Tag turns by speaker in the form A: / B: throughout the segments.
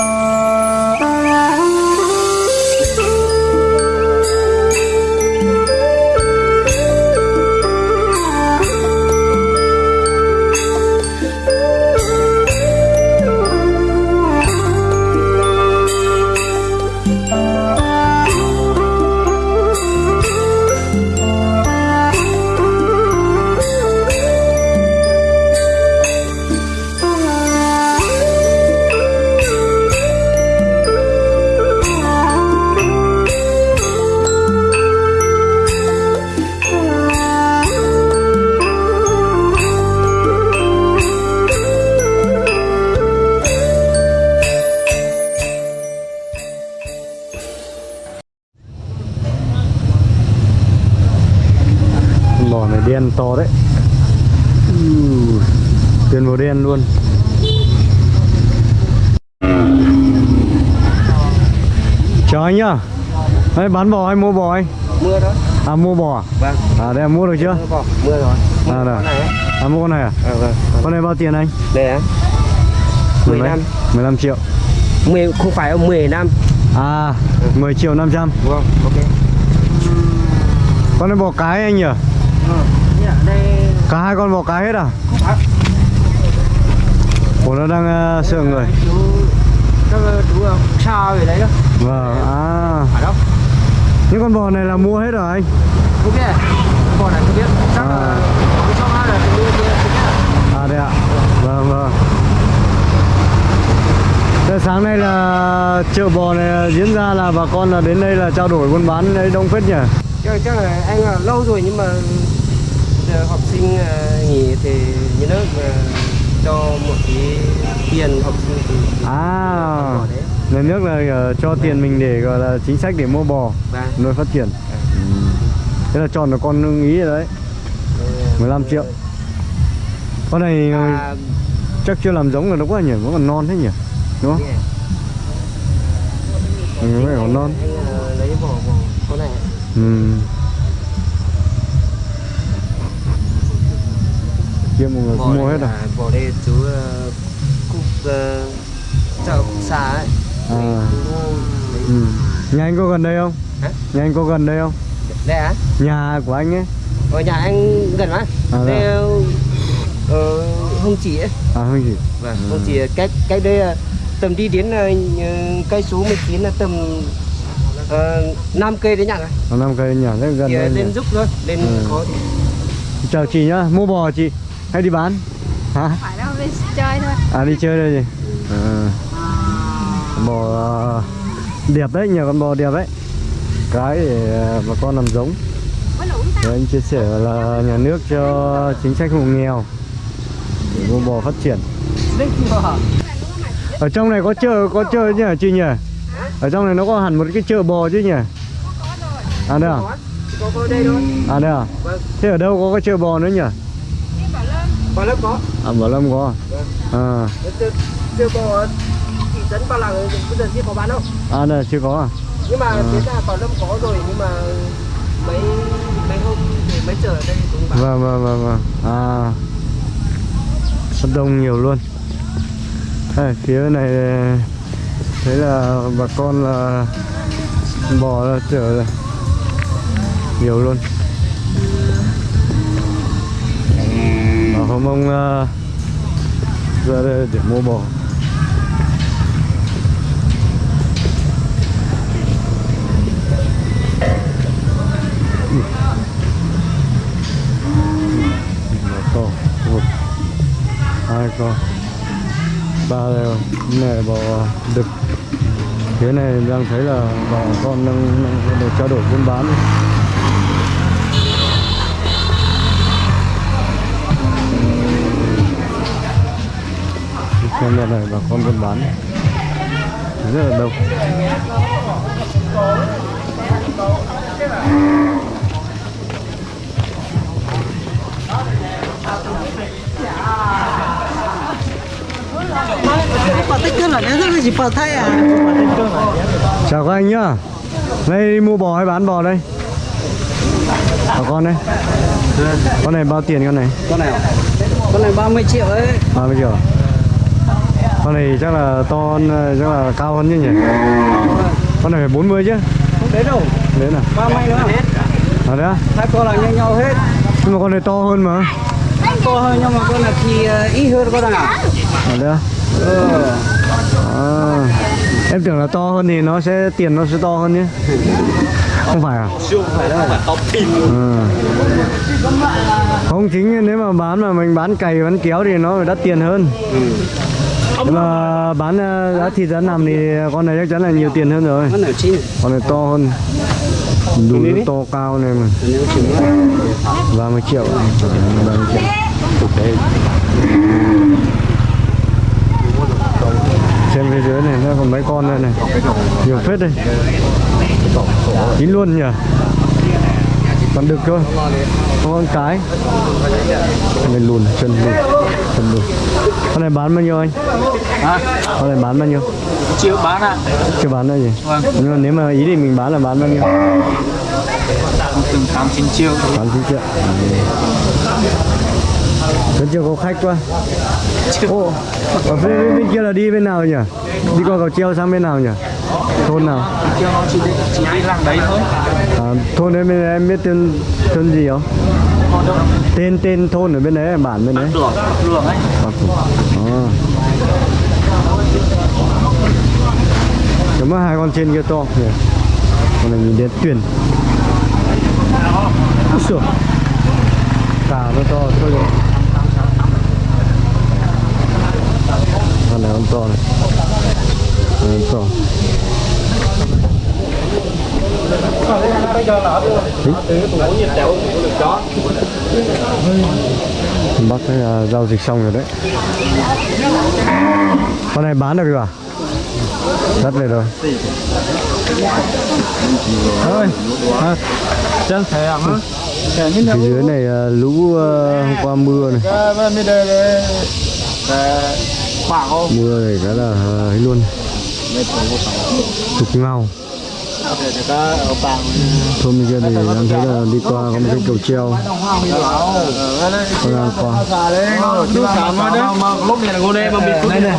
A: Bò đen to đấy Tiền màu đen luôn Chào anh nhá Đấy, bán bò hay mua bò anh?
B: mưa đó
A: À mua bò à?
B: vâng
A: À đây mua được chưa?
B: mưa bỏ mưa rồi mưa
A: À,
B: con này.
A: À mua con này à?
B: à, vâng
A: Con này bao tiền anh?
B: đây á
A: Mười
B: 10
A: mấy?
B: năm
A: 15 triệu
B: 10 không phải 10 năm
A: À 10 triệu 500
B: vâng ok
A: Con này bò cái anh nhỉ? Cả hai con bò cái hết à?
B: không
A: Ủa nó đang uh, sợ người
B: chú các chú ờ, sao về đấy đó
A: Vâng, à
B: phải đâu
A: Những con bò này là mua hết rồi anh
B: không biết con này không biết chắc
A: À.
B: cái cho hai là cái kia
A: À đây ạ Vâng vâng Thế sáng nay là chợ bò này diễn ra là bà con là đến đây là trao đổi buôn bán đấy đông phết nhỉ?
B: chắc, chắc là anh là lâu rồi nhưng mà học sinh ờ, nghỉ thì nhà nước mà cho một cái tiền học sinh thì
A: À Nhà nước là ờ, cho tiền mình để gọi là chính sách để mua bò
B: và
A: nuôi phát triển. Thế là chọn được con ưng ý rồi đấy. 15 triệu. Con này
B: à,
A: chắc chưa làm giống là nó quá nhỉ, vẫn còn non thế nhỉ? Đúng không? Ừ, nó còn non.
B: Lấy bỏ bỏ con này.
A: Ừ. Kia mọi người cũng mua
B: đây
A: hết à?
B: là bỏ đây chú ờ, cục ờ, chợ cục xà ấy
A: À. Ừ. Nhà anh có gần đây không?
B: Hả?
A: Nhà anh có gần đây không?
B: đây á
A: Nhà của anh ấy
B: ở nhà anh gần lắm
A: À,
B: đây
A: dạ.
B: ờ, hông chỉ ấy
A: À không gì
B: vâng hông chỉ cách cách đây tầm đi đến ờ, cây số 19 là tầm uh, 5 cây đấy nhỉ
A: Ở năm cây nhà rất gần
B: Thì
A: đây
B: lên giúp thôi lên
A: Ừ.
B: khó thì
A: Chào chị nhá, mua bò chị Hay đi bán? Hả?
C: phải đâu đi chơi thôi
A: À đi chơi đây gì? À. Bò ờ, đẹp đấy, nhiều con bò đẹp đấy Cái để ờ, bà con làm giống Rồi anh chia sẻ là nhà nước cho chính sách hộ nghèo để mua bò phát triển. Ở trong này có chợ có chợ nhỉ chị nhỉ? Ở trong này nó có hẳn một cái chợ bò chứ nhỉ? À đây à?
B: thôi
A: À đây à?
B: vâng
A: Thế ở đâu có cái chợ bò nữa nhỉ?
B: Có lớp có
A: À Bảo Lâm có.
B: Vâng.
A: À,
B: chưa chưa có thị trấn Ba Làng bây giờ chưa có bán đâu
A: à đây chưa có à?
B: nhưng mà
A: À.
B: phía ra Bảo Lâm có rồi nhưng mà mấy mấy hôm thì mấy giờ ở đây cũng bán
A: Vâng vâng vâng vâng. À. Rất đông nhiều luôn. Đây, phía này thấy là bà con là bò là chở rồi. Nhiều luôn. Hôm ông uh, ờ, ra đây để mua bò. một con. Một hai con ba đều này bò đực. Phía này đang thấy là bò con đang, đang được trao đổi buôn bán. Xem đoạn này bà con buôn bán. Rất là đông.
D: À
A: chào các anh nhá. Đây mua bò hay bán bò đây? Bà con đây. Con này bao tiền con này?
D: Con này Con này 30 triệu ấy
A: 30 triệu con này chắc là to hơn, chắc là cao hơn chứ nhỉ? Con này phải 40 chứ?
B: Không đến đâu.
A: Đấy nào
B: ba may nữa hết
A: à đấy á?
B: Hai con là như nhau hết.
A: Nhưng mà con này to hơn mà.
B: To hơn nhưng mà con là thì ờ, ít hơn con nào
A: à đấy
B: ừ.
A: à, em tưởng là to hơn thì nó sẽ tiền nó sẽ to hơn nhé không phải à?
B: Không phải đâu.
A: Ừ. Không chính nếu mà bán mà mình bán cày bán kéo thì nó phải đắt tiền hơn. Nhưng mà bán ờ, giá thịt giá nằm thì con này chắc chắn là nhiều tiền hơn rồi.
B: con
A: này to hơn. Đủ nó to cao này mà.
B: lại
A: 30 triệu. Ừ, 30 triệu. Xem phía dưới này nó còn mấy con đây này. Nhiều phết đây. Chín luôn nhỉ. Còn được. Không con cái. Này lùn, chân lùn. Lùn. Con này bán bao nhiêu anh?
B: hả
A: Con này bán bao nhiêu?
B: chịu bán ạ
A: Chưa bán đâu gì?
B: Vâng.
A: Nhưng mà nếu mà ý thì mình bán là bán bao nhiêu?
B: từng tám chín triệu
A: Bán 9 triệu. Vẫn chưa có khách quá. Ồ, ở phía bên, bên kia là đi bên nào nhỉ? Đi qua cầu treo sang bên nào nhỉ? Thôn nào?
B: chỉ đi chỉ đi làng đấy thôi
A: À, thôn đấy em biết tên thôn gì không? Tên tên thôn ở bên đấy, bản bên đấy.
B: đường đường ấy
A: À. Cảm ơn hai con trên kia to nhỉ? Con này nhìn đến tuyển. Úi xửa. Cả nó to thôi rồi. Con này con to này. Con này to. Bác thấy là giao dịch xong rồi đấy. Con này bán được rồi à? Rất về rồi. Thôi à, Chân
B: à hả thầy như
A: Phía dưới này à, lũ à, hôm qua mưa này.
B: Đây khoảng không
A: Mưa này cái là à, ấy luôn. Trục ngao
B: thôi bây giờ
A: Thôn thì em thấy là đi qua có một cái cầu treo. Con đang qua?
B: Mà lúc này là ngô đê mà bị này này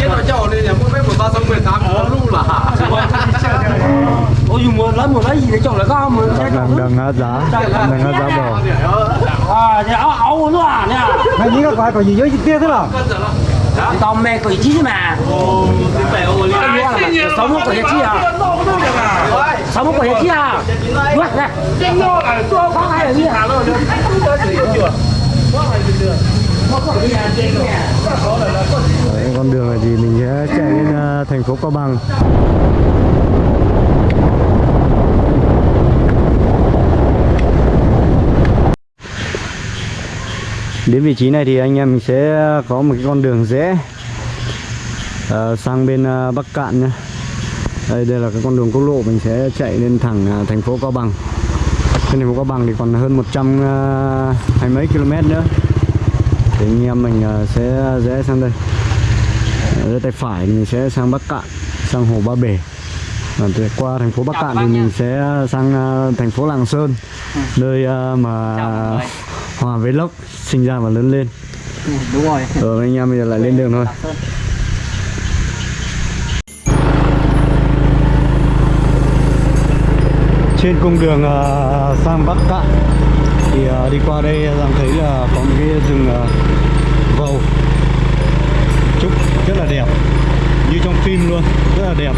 B: trên này mua trên nó chậu này là mua mấy một ba sáu mười tám có luôn là
E: ôi dùng một lần một lấy gì để chồng lại có không
A: Đang đang ngã giá. Đang ngã giá bò
E: à thì áo áo nó à nè.
B: Mày nghĩ các quái có gì dưới kia thế nào?
E: Tao mẹ quỷ chí mà. Sáu mươi quỷ chí à? sáu mươi quỷ chí à? Đúng này có ai ở kia
A: Đấy, con đường này thì mình sẽ chạy lên uh, thành phố Cao Bằng Đến vị trí này thì anh em mình sẽ có một cái con đường rẽ uh, sang bên uh, Bắc Cạn nhá. Đây đây là cái con đường quốc lộ mình sẽ chạy lên thẳng uh, thành phố Cao Bằng. Trên thành phố Cao Bằng thì còn hơn 100 à, hai mấy km nữa. Thì anh em mình à, sẽ rẽ sang đây. Ở tay phải mình sẽ sang Bắc Cạn, sang hồ Ba Bể. Và qua thành phố Bắc Cạn thì mình sẽ sang à, thành phố Lạng Sơn, nơi à, mà Hòa với Lốc sinh ra và lớn lên.
B: đúng rồi
A: Ờ anh em bây giờ lại lên đường thôi. Trên cung đường à, sang Bắc Cạn thì à, đi qua đây à, Giang thấy là có một cái rừng ờ, vầu. Trúc rất là đẹp như trong phim luôn rất là đẹp.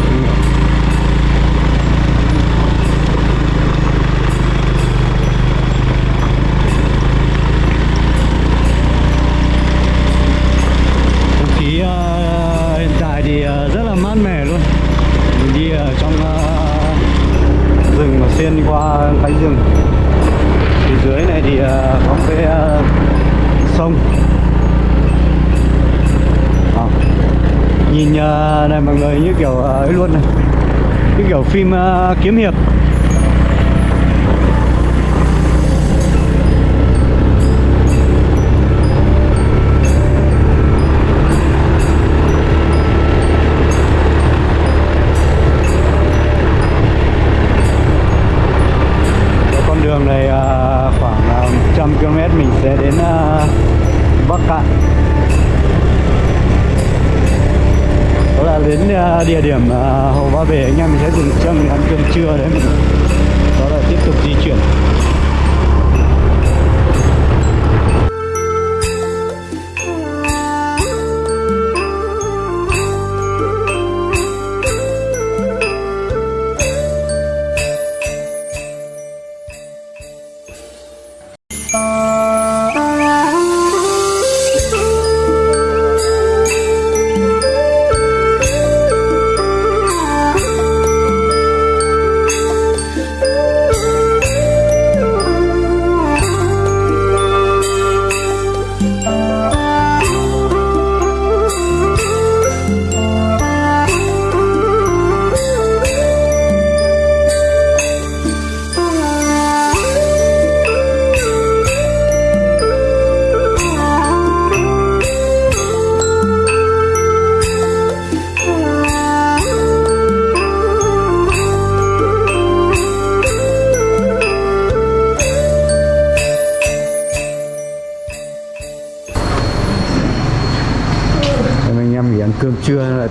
A: Kiếm hiệp. Con đường này ờ, khoảng à, ờ, 100 km mình sẽ đến ờ, Bắc Cạn. Đó là đến địa điểm ờ, Hồ Ba Bể anh em để ăn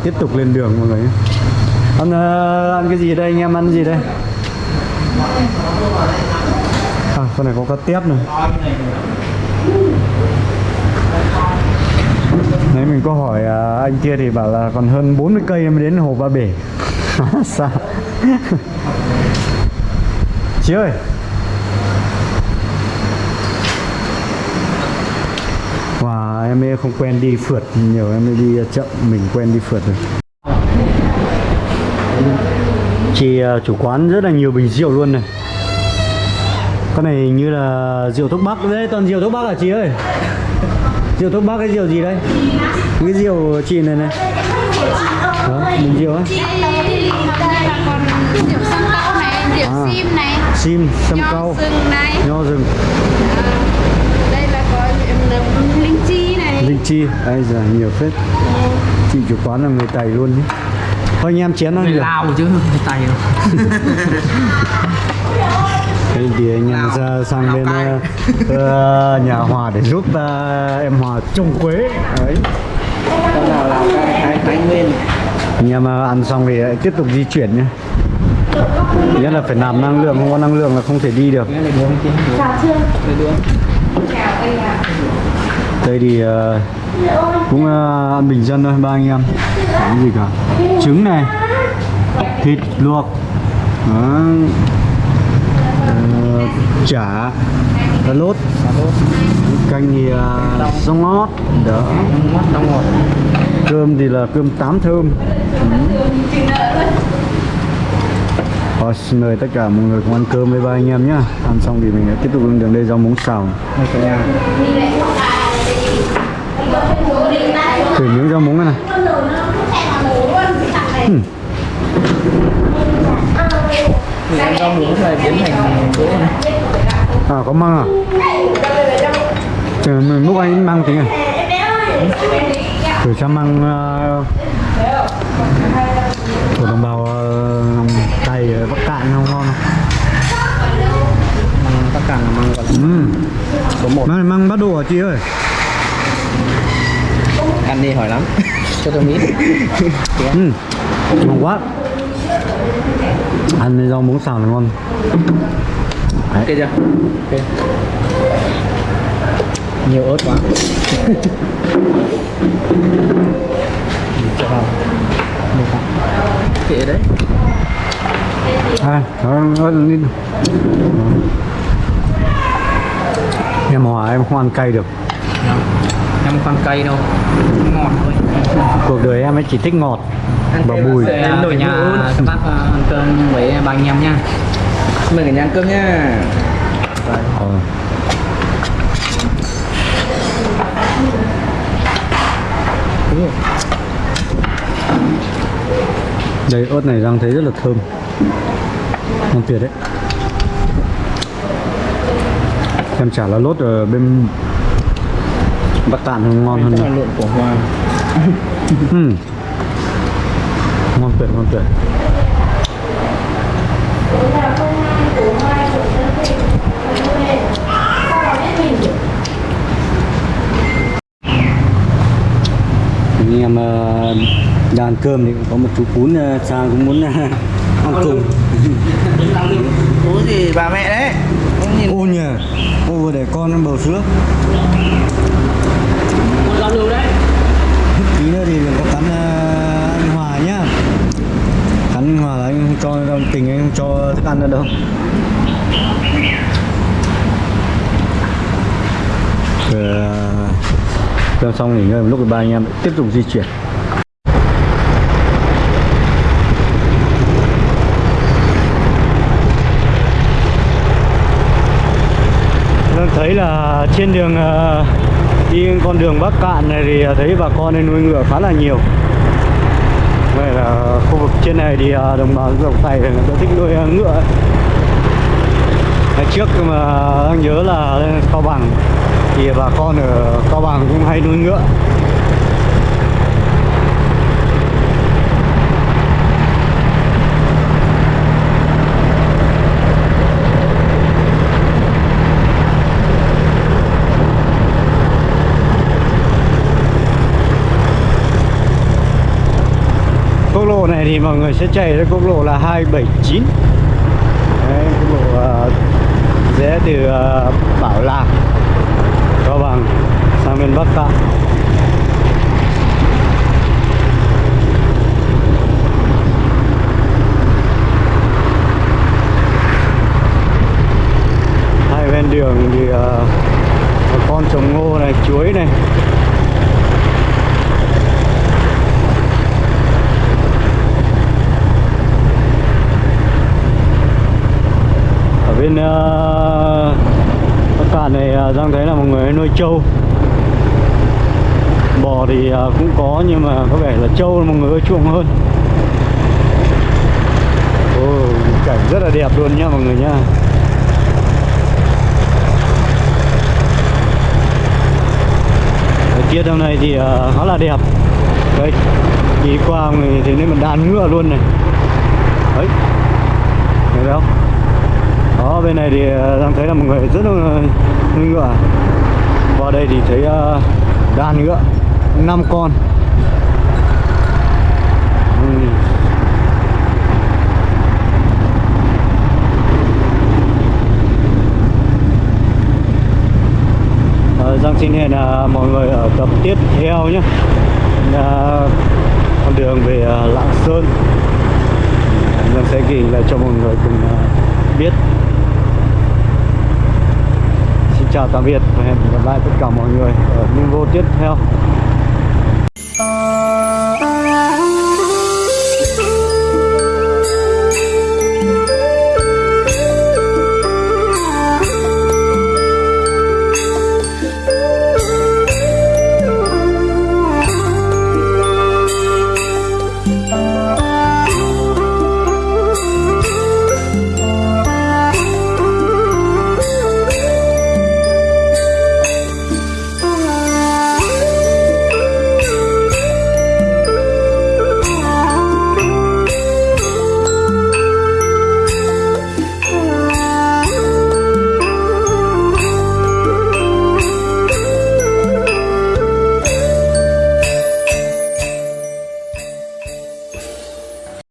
A: tiếp tục lên đường mọi người ăn uh, ăn cái gì đây anh em ăn gì đây? À con này có cá tép này. Nãy mình có hỏi à, anh kia thì bảo là còn hơn 40 cây mới đến hồ Ba Bể. Sao? Chị ơi! Wow, em ấy không quen đi phượt nhiều em ấy đi chậm mình quen đi phượt rồi chị à, chủ quán rất là nhiều bình rượu luôn này. Con này như là rượu thuốc bắc đấy toàn rượu thuốc bắc à chị ơi? Rượu thuốc bắc cái rượu gì đây cái rượu chị này này. Đó bình rượu á?
C: Rượu sâm cau này rượu
A: À.
C: sim này
A: sim sâm
C: nho
A: cau.
C: sừng này.
A: Nho rừng
C: À, đây là có rượu linh chi.
A: Ai giờ nhiều phết. Chị chủ quán là người tày luôn nhé thôi anh em chén ăn
E: người Lào chứ phải Tày đâu
A: Thế thì anh em ra sang bên
E: Lào
A: ờ, ờ, nhà Hòa để giúp ờ, em Hòa trồng quế. Đấy.
B: Con nào là cái Thái, Nguyên
A: anh em ăn xong thì tiếp tục di chuyển nhé. Nhất là phải nạp năng lượng không có năng lượng là không thể đi được đây thì uh, cũng uh, bình dân thôi ba anh em. Không gì cả. Trứng này. Thịt luộc. Đó. Uh, chả. Cà lốt. Canh thì uh, rong ngót. Đó. Cơm thì là cơm tám thơm. Rồi, xin mời tất cả mọi người cùng ăn cơm với ba anh em nhé. Ăn xong thì mình tiếp tục lên đường đây rau muống xào. Thử miếng rau muống này.
B: Mình rau muống này biến thành
A: À có măng à? Chờ mình lúc anh măng tính này Thử cho măng uh, của đồng bào uh, Tây ở Bắc Cạn không ngon không?
B: Măng tất cả là măng còn
A: Ừ.
B: số 1
A: Măng măng bắt đồ hả chị ơi?
B: Ăn đi hỏi lắm. Cho tôi miếng.
A: Ừ. Ngon quá. Ăn với rau muống xào là ngon.
B: Ok chưa? Ok. Nhiều ớt quá. Cho vào Kệ đấy
A: À, đó, đi. Em hòa em không ăn cay được
E: em con cây đâu. Ngọt thôi.
A: Cuộc đời em ấy chỉ thích ngọt và bùi.
B: Em
E: đổi
B: đổi
E: nhà các bác ăn cơm với ba anh em nha
B: Mời cả nhà ăn cơm nha.
A: Đây ớt này đang thấy rất là thơm. Ngon tuyệt đấy. Em chả là lốt ở bên Cạn không ngon hơn
E: là
A: nữa.
E: lộn của hoa.
A: Ừ. Ngon tuyệt, ngon tuyệt. Anh em ờ, đang ăn cơm thì cũng có một chú cún ờ, sang cũng muốn ờ, ăn cùng.
B: Bố gì bà mẹ đấy.
A: Ô nhờ ô vừa để con ăn bầu sữa tí nữa thì đừng có cắn ờ, anh Hòa nhá. Cắn anh Hòa là anh không cho tình anh không cho thức ăn nữa đâu. Rồi, ờ, xong nghỉ ngơi một lúc ba anh em tiếp tục di chuyển. Vâng, thấy là trên đường ờ, đi con đường Bắc Cạn này thì à, thấy bà con nên nuôi ngựa khá là nhiều. Vậy là khu vực trên này thì à, đồng bào dân tộc Tây thì người ta thích nuôi à, ngựa. Ngày trước mà đang nhớ là lên Cao Bằng thì bà con ở Cao Bằng cũng hay nuôi ngựa. quốc lộ này thì mọi người sẽ chạy ra quốc lộ là 279 Đấy, quốc lộ ờ, rẽ từ uh, Bảo Lạc Cao Bằng sang bên Bắc Cạn. Hai bên đường thì uh, con trồng ngô này chuối này. Bên ờ, uh, Bắc Cạn này uh, Giang thấy là một người nuôi trâu. Bò thì ờ, cũng có nhưng mà có vẻ là trâu mọi người chuộng hơn. Ồ, cảnh rất là đẹp luôn nha mọi người nha thời tiết hôm nay thì ờ, khá là đẹp. Đấy đi qua người thì nên một đàn ngựa luôn này. Đấy. Thấy không? Đó bên này thì ờ, đang thấy là mọi người rất là nuôi ngựa. Vào đây thì thấy ờ, đàn ngựa năm con. Ờ, Giang xin hẹn là mọi người ở tập tiếp theo nhé. À, con đường về à, Lạng Sơn. Giang sẽ ghi lại cho mọi người cùng à, biết chào tạm biệt và hẹn gặp lại tất cả mọi người ở những video tiếp theo.